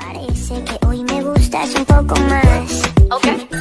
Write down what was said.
Parece que hoy me gustas un poco más. Ok.